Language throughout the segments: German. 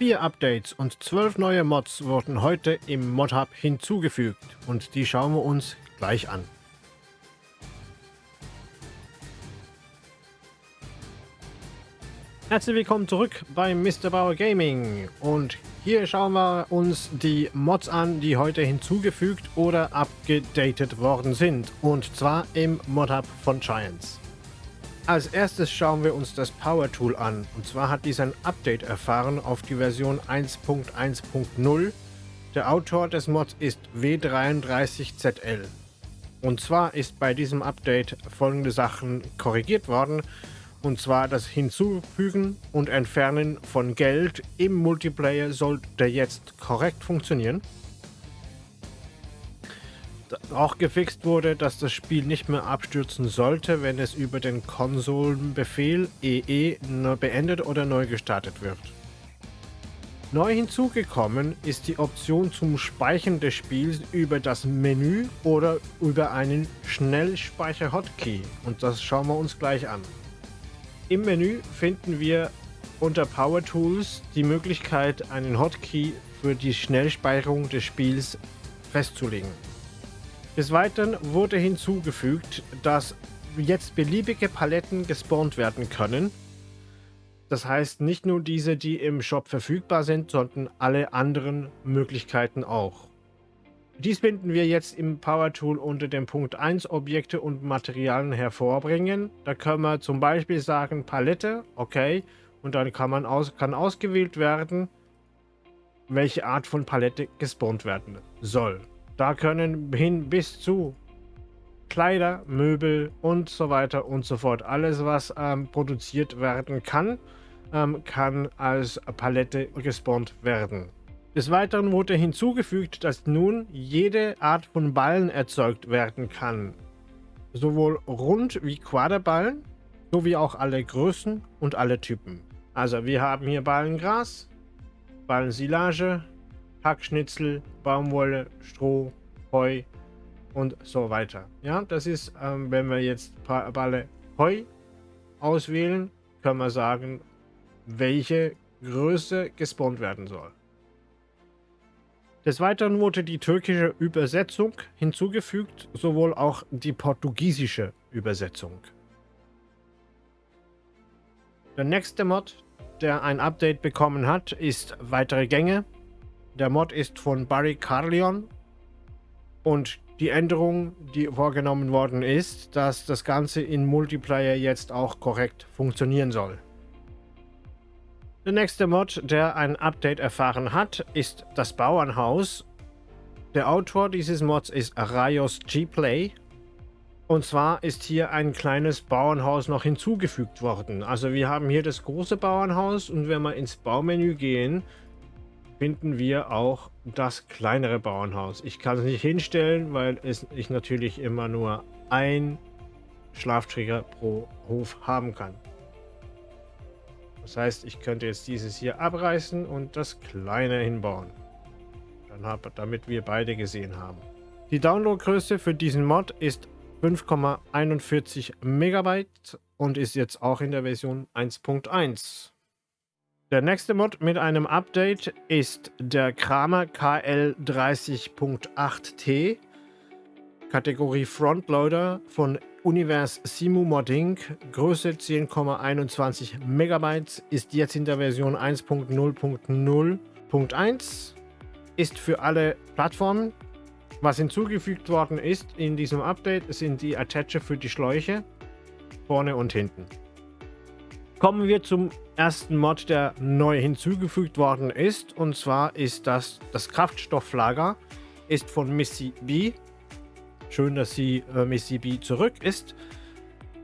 Vier Updates und zwölf neue Mods wurden heute im Mod-Hub hinzugefügt und die schauen wir uns gleich an. Herzlich willkommen zurück bei Mr. Bauer Gaming und hier schauen wir uns die Mods an, die heute hinzugefügt oder abgedatet worden sind und zwar im Mod-Hub von Giants. Als erstes schauen wir uns das Power Tool an und zwar hat dies ein Update erfahren auf die Version 1.1.0. Der Autor des Mods ist W33ZL. Und zwar ist bei diesem Update folgende Sachen korrigiert worden und zwar das Hinzufügen und Entfernen von Geld im Multiplayer sollte jetzt korrekt funktionieren. Auch gefixt wurde, dass das Spiel nicht mehr abstürzen sollte, wenn es über den Konsolenbefehl EE beendet oder neu gestartet wird. Neu hinzugekommen ist die Option zum Speichern des Spiels über das Menü oder über einen Schnellspeicher-Hotkey und das schauen wir uns gleich an. Im Menü finden wir unter Power Tools die Möglichkeit, einen Hotkey für die Schnellspeicherung des Spiels festzulegen. Des Weiteren wurde hinzugefügt, dass jetzt beliebige Paletten gespawnt werden können. Das heißt nicht nur diese, die im Shop verfügbar sind, sondern alle anderen Möglichkeiten auch. Dies finden wir jetzt im Power Tool unter dem Punkt 1 Objekte und Materialien hervorbringen. Da können wir zum Beispiel sagen Palette, okay, und dann kann man aus, kann ausgewählt werden, welche Art von Palette gespawnt werden soll. Da können hin bis zu Kleider, Möbel und so weiter und so fort. Alles, was ähm, produziert werden kann, ähm, kann als Palette gespawnt werden. Des Weiteren wurde hinzugefügt, dass nun jede Art von Ballen erzeugt werden kann. Sowohl Rund- wie Quaderballen, sowie auch alle Größen und alle Typen. Also wir haben hier Ballengras, Ballensilage, Hackschnitzel, Baumwolle, Stroh, Heu und so weiter. Ja, das ist, ähm, wenn wir jetzt Balle Heu auswählen, können wir sagen, welche Größe gespawnt werden soll. Des Weiteren wurde die türkische Übersetzung hinzugefügt, sowohl auch die portugiesische Übersetzung. Der nächste Mod, der ein Update bekommen hat, ist Weitere Gänge. Der Mod ist von Barry Carlion und die Änderung, die vorgenommen worden ist, dass das Ganze in Multiplayer jetzt auch korrekt funktionieren soll. Der nächste Mod, der ein Update erfahren hat, ist das Bauernhaus. Der Autor dieses Mods ist Rayos G-Play. Und zwar ist hier ein kleines Bauernhaus noch hinzugefügt worden. Also wir haben hier das große Bauernhaus und wenn wir ins Baumenü gehen, finden wir auch das kleinere Bauernhaus. Ich kann es nicht hinstellen, weil es, ich natürlich immer nur ein Schlafträger pro Hof haben kann. Das heißt, ich könnte jetzt dieses hier abreißen und das kleine hinbauen. Dann hab, damit wir beide gesehen haben. Die Downloadgröße für diesen Mod ist 5,41 Megabyte und ist jetzt auch in der Version 1.1. Der nächste Mod mit einem Update ist der Kramer KL30.8T Kategorie Frontloader von Univers Simu Modding, Größe 10,21 Megabytes, ist jetzt in der Version 1.0.0.1, ist für alle Plattformen. Was hinzugefügt worden ist in diesem Update, sind die Attache für die Schläuche, vorne und hinten. Kommen wir zum ersten Mod, der neu hinzugefügt worden ist, und zwar ist das das Kraftstofflager, ist von Missy B. Schön, dass sie äh, Missy B. zurück ist.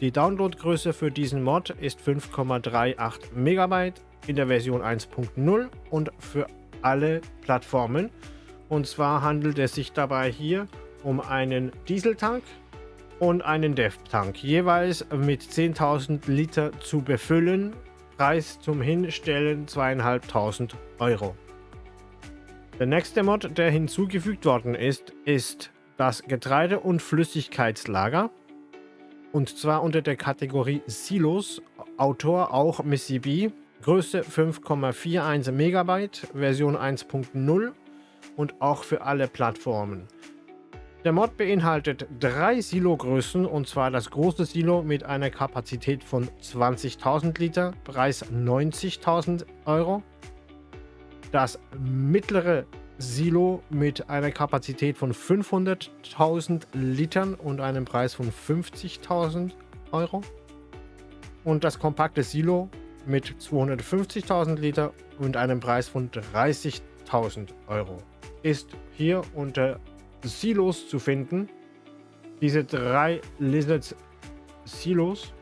Die Downloadgröße für diesen Mod ist 5,38 MB in der Version 1.0 und für alle Plattformen. Und zwar handelt es sich dabei hier um einen Dieseltank und einen Dev-Tank, jeweils mit 10.000 Liter zu befüllen. Preis zum Hinstellen 2.500 Euro. Der nächste Mod, der hinzugefügt worden ist, ist das Getreide- und Flüssigkeitslager. Und zwar unter der Kategorie Silos. Autor auch Missy B. Größe 5,41 Megabyte, Version 1.0 und auch für alle Plattformen. Der Mod beinhaltet drei Silo-Größen und zwar das große Silo mit einer Kapazität von 20.000 Liter, Preis 90.000 Euro. Das mittlere Silo mit einer Kapazität von 500.000 Litern und einem Preis von 50.000 Euro. Und das kompakte Silo mit 250.000 Liter und einem Preis von 30.000 Euro ist hier unter Silos zu finden. Diese drei Lizards Silos.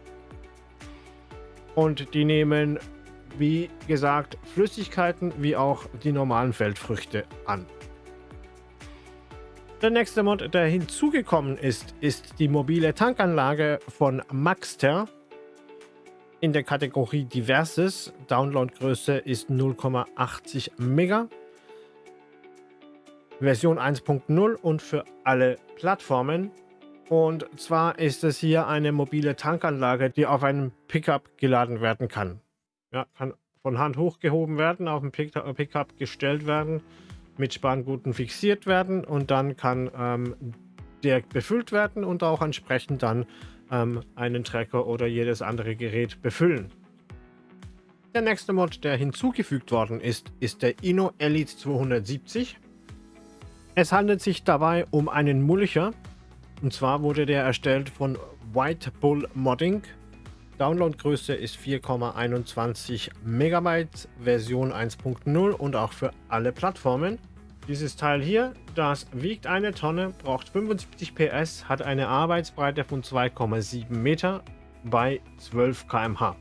Und die nehmen, wie gesagt, Flüssigkeiten wie auch die normalen Feldfrüchte an. Der nächste Mod, der hinzugekommen ist, ist die mobile Tankanlage von Maxter in der Kategorie Diverses. Downloadgröße ist 0,80 Mega. Version 1.0 und für alle Plattformen. Und zwar ist es hier eine mobile Tankanlage, die auf einem Pickup geladen werden kann. Ja, kann von Hand hochgehoben werden, auf dem Pickup gestellt werden, mit Spanguten fixiert werden und dann kann ähm, direkt befüllt werden und auch entsprechend dann ähm, einen Trecker oder jedes andere Gerät befüllen. Der nächste Mod, der hinzugefügt worden ist, ist der Inno Elite 270. Es handelt sich dabei um einen Mulcher. Und zwar wurde der erstellt von White Bull Modding. Downloadgröße ist 4,21 MB, Version 1.0 und auch für alle Plattformen. Dieses Teil hier, das wiegt eine Tonne, braucht 75 PS, hat eine Arbeitsbreite von 2,7 Meter bei 12 km/h.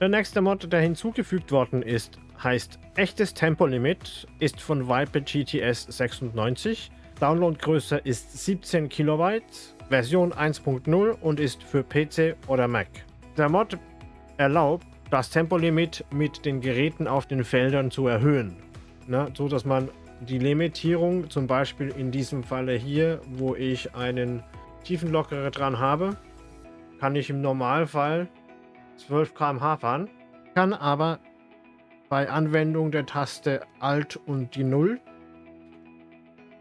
Der nächste Mod, der hinzugefügt worden ist, heißt echtes Tempolimit, ist von Viper GTS 96. Downloadgröße ist 17 KB, Version 1.0 und ist für PC oder Mac. Der Mod erlaubt, das Tempolimit mit den Geräten auf den Feldern zu erhöhen, ne, so dass man die Limitierung, zum Beispiel in diesem Falle hier, wo ich einen Tiefenlockerer dran habe, kann ich im Normalfall 12 km/h fahren, kann aber bei Anwendung der Taste Alt und die 0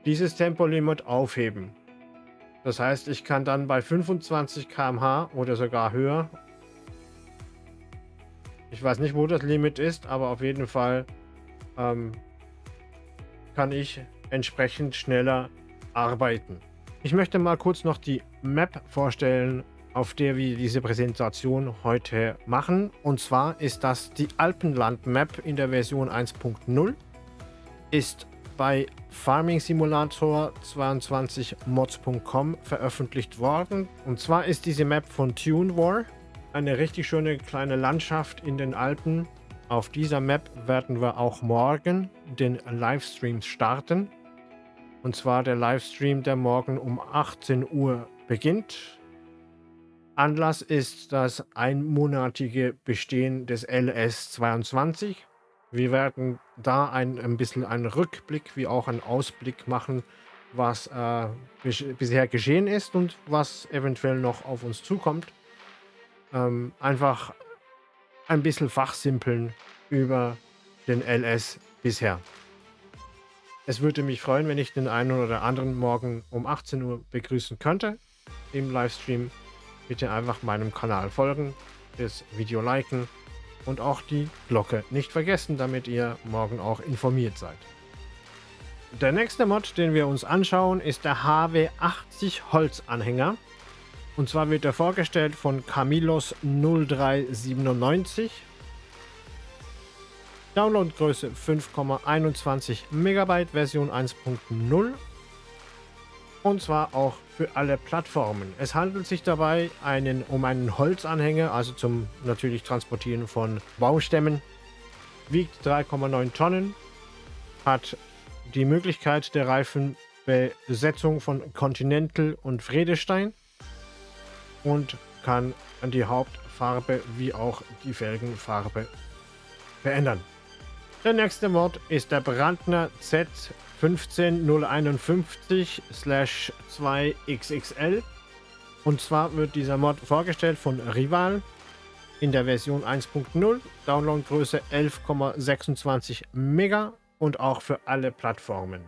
dieses Tempolimit aufheben. Das heißt, ich kann dann bei 25 km/h oder sogar höher, ich weiß nicht, wo das Limit ist, aber auf jeden Fall ähm, kann ich entsprechend schneller arbeiten. Ich möchte mal kurz noch die Map vorstellen, auf der wir diese Präsentation heute machen. Und zwar ist das die Alpenland-Map in der Version 1.0. Ist bei Farming Simulator 22 mods.com veröffentlicht worden. Und zwar ist diese Map von TuneWar. Eine richtig schöne kleine Landschaft in den Alpen. Auf dieser Map werden wir auch morgen den Livestream starten. Und zwar der Livestream, der morgen um 18 Uhr beginnt. Anlass ist das einmonatige Bestehen des LS22. Wir werden da ein, ein bisschen einen Rückblick wie auch einen Ausblick machen, was äh, bisher geschehen ist und was eventuell noch auf uns zukommt. Ähm, einfach ein bisschen fachsimpeln über den LS bisher. Es würde mich freuen, wenn ich den einen oder anderen morgen um 18 Uhr begrüßen könnte im Livestream bitte einfach meinem Kanal folgen, das Video liken und auch die Glocke nicht vergessen, damit ihr morgen auch informiert seid. Der nächste Mod, den wir uns anschauen, ist der HW80 Holzanhänger. Und zwar wird er vorgestellt von Camillos 0397. Downloadgröße 5,21 MB, Version 1.0 und zwar auch für alle Plattformen. Es handelt sich dabei einen, um einen Holzanhänger, also zum natürlich Transportieren von Baustämmen. Wiegt 3,9 Tonnen, hat die Möglichkeit der Reifenbesetzung von Continental und Fredestein und kann die Hauptfarbe wie auch die Felgenfarbe verändern. Der nächste Mod ist der Brandner Z 15051-2XXL. Und zwar wird dieser Mod vorgestellt von Rival. in der Version 1.0, Downloadgröße 11,26 Mega und auch für alle Plattformen.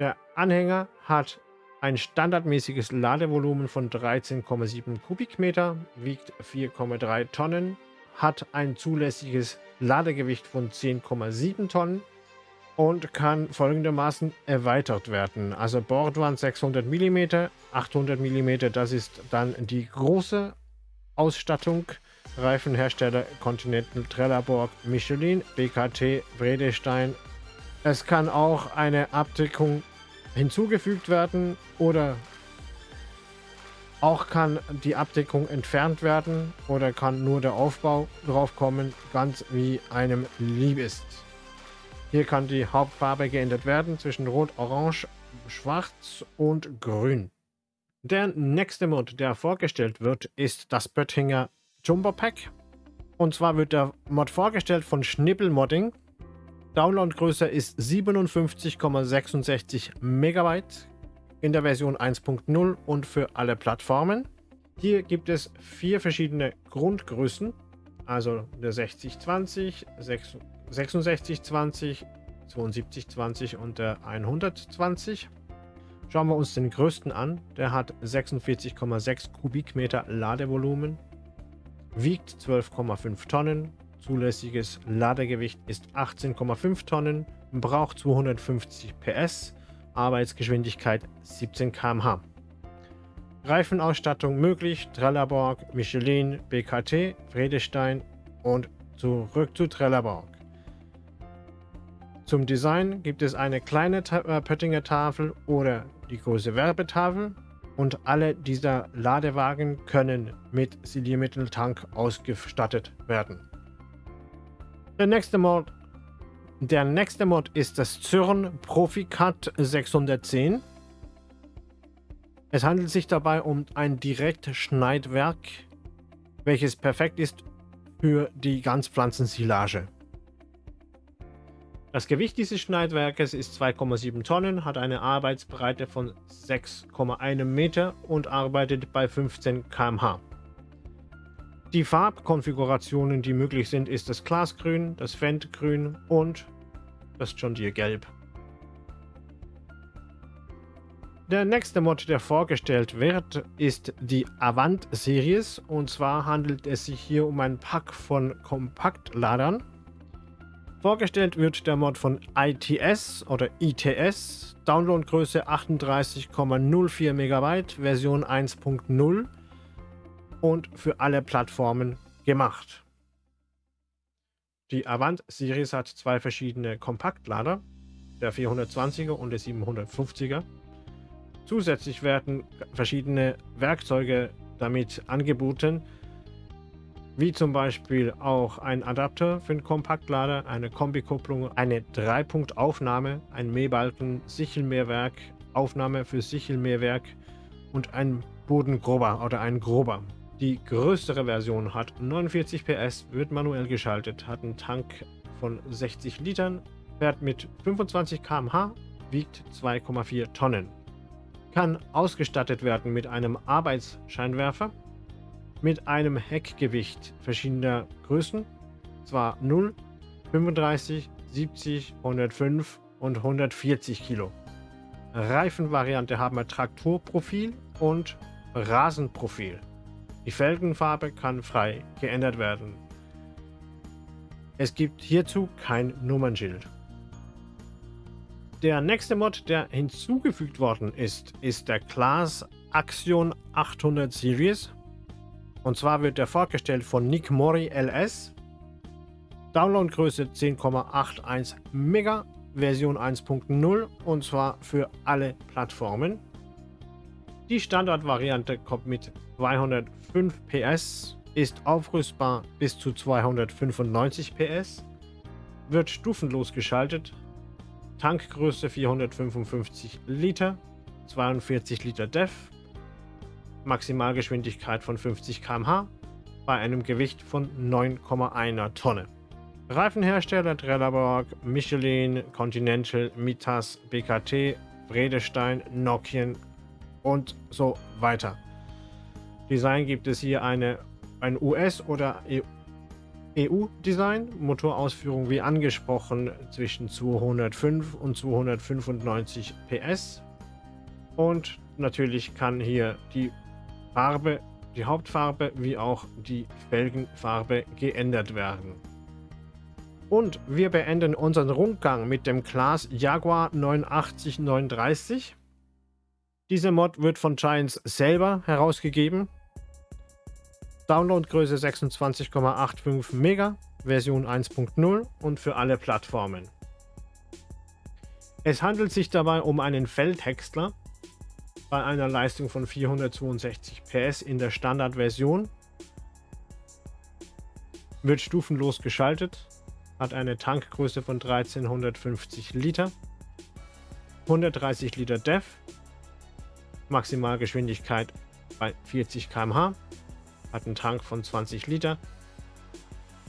Der Anhänger hat ein standardmäßiges Ladevolumen von 13,7 Kubikmeter, wiegt 4,3 Tonnen, hat ein zulässiges Ladegewicht von 10,7 Tonnen und kann folgendermaßen erweitert werden. Also Bordwand 600 mm, 800 mm, das ist dann die große Ausstattung. Reifenhersteller Continental, Trelleborg, Michelin, BKT, Vredestein. Es kann auch eine Abdeckung hinzugefügt werden oder auch kann die Abdeckung entfernt werden oder kann nur der Aufbau drauf kommen, ganz wie einem lieb ist. Hier kann die Hauptfarbe geändert werden zwischen Rot, Orange, Schwarz und Grün. Der nächste Mod, der vorgestellt wird, ist das Böttinger Jumbo Pack. Und zwar wird der Mod vorgestellt von Schnippel Modding. Downloadgröße ist 57,66 Megabyte in der Version 1.0 und für alle Plattformen. Hier gibt es vier verschiedene Grundgrößen, also der 6020, 6620, 7220 und der 120. Schauen wir uns den größten an. Der hat 46,6 Kubikmeter Ladevolumen, wiegt 12,5 Tonnen, zulässiges Ladegewicht ist 18,5 Tonnen, braucht 250 PS, Arbeitsgeschwindigkeit 17 km/h. Reifenausstattung möglich, Trelleborg, Michelin, BKT, Vredestein und zurück zu Trelleborg. Zum Design gibt es eine kleine äh, Pöttinger Tafel oder die große Werbetafel und alle dieser Ladewagen können mit Siliermitteltank ausgestattet werden. Der nächste Mod der nächste Mod ist das Zürn Proficut 610. Es handelt sich dabei um ein Direktschneidwerk, welches perfekt ist für die Ganzpflanzensilage. Das Gewicht dieses Schneidwerkes ist 2,7 Tonnen, hat eine Arbeitsbreite von 6,1 Meter und arbeitet bei 15 km/h. Die Farbkonfigurationen, die möglich sind, ist das Glasgrün, das Fendt-Grün und das John Deere Gelb. Der nächste Mod, der vorgestellt wird, ist die Avant Series. Und zwar handelt es sich hier um ein Pack von Kompaktladern. Vorgestellt wird der Mod von ITS oder ITS. Downloadgröße 38,04 MB, Version 1.0 und für alle Plattformen gemacht. Die Avant Series hat zwei verschiedene Kompaktlader, der 420er und der 750er. Zusätzlich werden verschiedene Werkzeuge damit angeboten, wie zum Beispiel auch ein Adapter für den Kompaktlader, eine Kombikupplung, eine Dreipunktaufnahme, ein Mähbalken, Sichelmehrwerk, Aufnahme für Sichelmehrwerk und ein Bodengrober oder ein Grober. Die größere Version hat 49 PS, wird manuell geschaltet, hat einen Tank von 60 Litern, fährt mit 25 km/h, wiegt 2,4 Tonnen. Kann ausgestattet werden mit einem Arbeitsscheinwerfer, mit einem Heckgewicht verschiedener Größen, zwar 0, 35, 70, 105 und 140 Kilo. Reifenvariante haben wir Traktorprofil und Rasenprofil. Die Felgenfarbe kann frei geändert werden. Es gibt hierzu kein Nummernschild. Der nächste Mod, der hinzugefügt worden ist, ist der Class Axion 800 Series. Und zwar wird der vorgestellt von Nick Mori LS. Downloadgröße 10,81 Mega, Version 1.0 und zwar für alle Plattformen. Die Standardvariante kommt mit 205 PS, ist aufrüstbar bis zu 295 PS, wird stufenlos geschaltet, Tankgröße 455 Liter, 42 Liter DEF, Maximalgeschwindigkeit von 50 km/h bei einem Gewicht von 9,1 Tonne. Reifenhersteller Trelleborg, Michelin, Continental, Mitas, BKT, Vredestein, Nokian und so weiter. Design gibt es hier eine, ein US- oder EU-Design, Motorausführung wie angesprochen zwischen 205 und 295 PS. Und natürlich kann hier die Farbe, die Hauptfarbe wie auch die Felgenfarbe geändert werden. Und wir beenden unseren Rundgang mit dem Class Jaguar 8939. Diese Mod wird von Giants selber herausgegeben. Downloadgröße 26,85 Mega, Version 1.0 und für alle Plattformen. Es handelt sich dabei um einen Feldhäcksler bei einer Leistung von 462 PS in der Standardversion. Wird stufenlos geschaltet, hat eine Tankgröße von 1350 Liter, 130 Liter DEF, Maximalgeschwindigkeit bei 40 km/h hat einen Tank von 20 Liter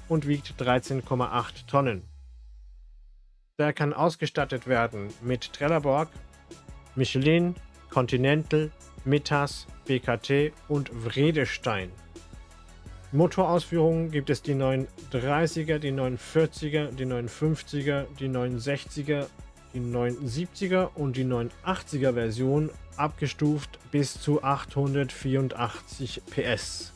und wiegt 13,8 Tonnen. Der kann ausgestattet werden mit Trelleborg, Michelin, Continental, Metas, BKT und Vredestein. Motorausführungen gibt es die 930er, die 940er, die 950er, die 960er, die 970er und die 980er Version abgestuft bis zu 884 PS.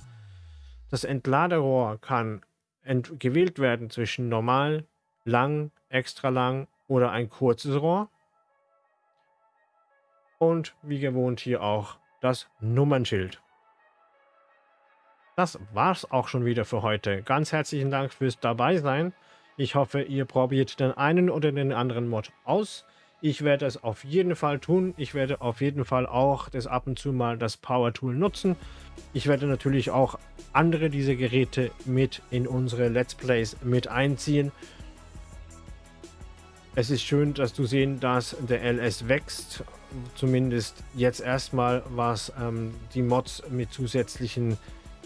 Das Entladerohr kann ent gewählt werden zwischen normal, lang, extra lang oder ein kurzes Rohr. Und wie gewohnt hier auch das Nummernschild. Das war's auch schon wieder für heute. Ganz herzlichen Dank fürs Dabeisein. Ich hoffe, ihr probiert den einen oder den anderen Mod aus. Ich werde es auf jeden Fall tun. Ich werde auf jeden Fall auch das ab und zu mal das Power Tool nutzen. Ich werde natürlich auch andere dieser Geräte mit in unsere Let's Plays mit einziehen. Es ist schön, dass du sehen, dass der LS wächst. Zumindest jetzt erstmal, was ähm, die Mods mit zusätzlichen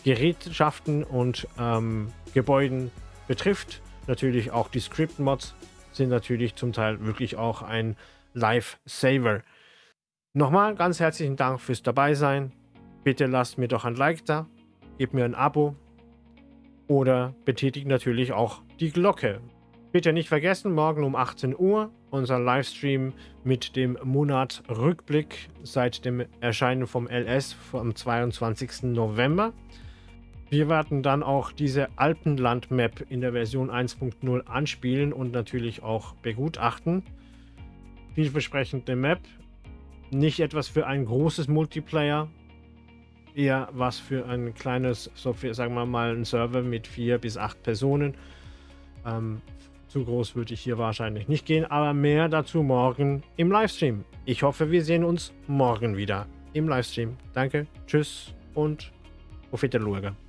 Gerätschaften und ähm, Gebäuden betrifft. Natürlich auch die Script-Mods sind natürlich zum Teil wirklich auch ein Lifesaver. Nochmal ganz herzlichen Dank fürs Dabeisein. Bitte lasst mir doch ein Like da, gebt mir ein Abo oder betätigt natürlich auch die Glocke. Bitte nicht vergessen, morgen um 18 Uhr unser Livestream mit dem Monatrückblick seit dem Erscheinen vom LS vom 22. November. Wir werden dann auch diese Alpenland-Map in der Version 1.0 anspielen und natürlich auch begutachten. Vielversprechende Map. Nicht etwas für ein großes Multiplayer, eher was für ein kleines, so für, sagen wir mal, ein Server mit vier bis acht Personen. Ähm, zu groß würde ich hier wahrscheinlich nicht gehen, aber mehr dazu morgen im Livestream. Ich hoffe, wir sehen uns morgen wieder im Livestream. Danke, tschüss und auf Wiedersehen.